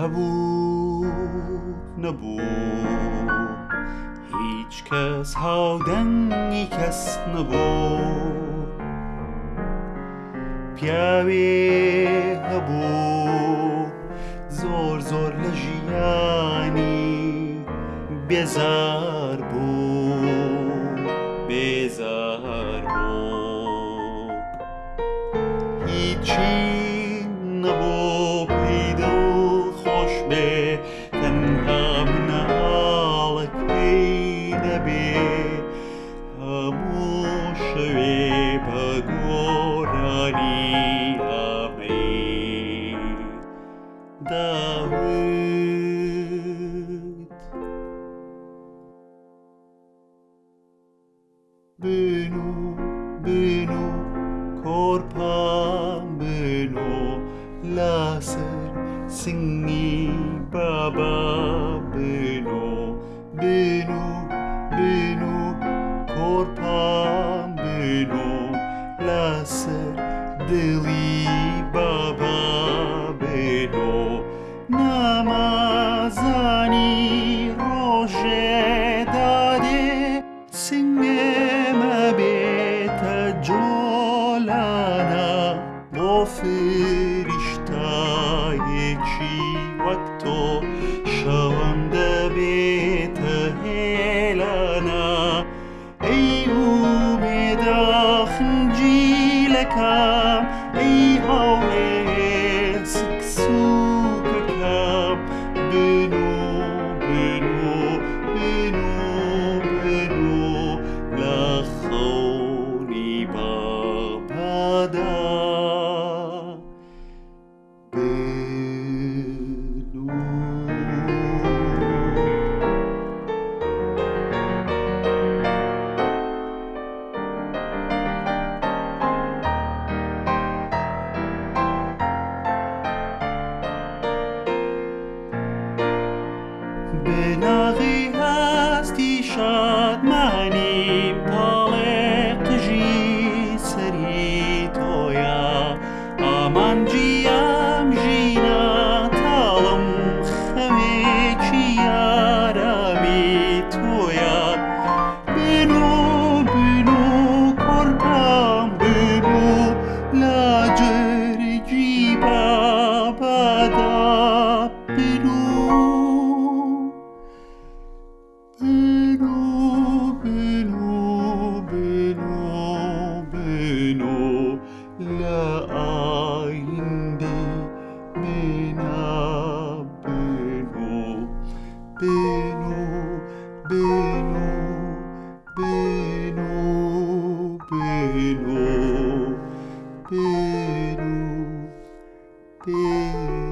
هبود نبو هیچ کس هادن کس نبود. پیاوی be corpa benu, laser Singi Baba Beno Beno Beno Korpan Beno Lase Deli Baba Beno Namazani Roje Dade Singema Beta Jolana Bofir Peru, Peru.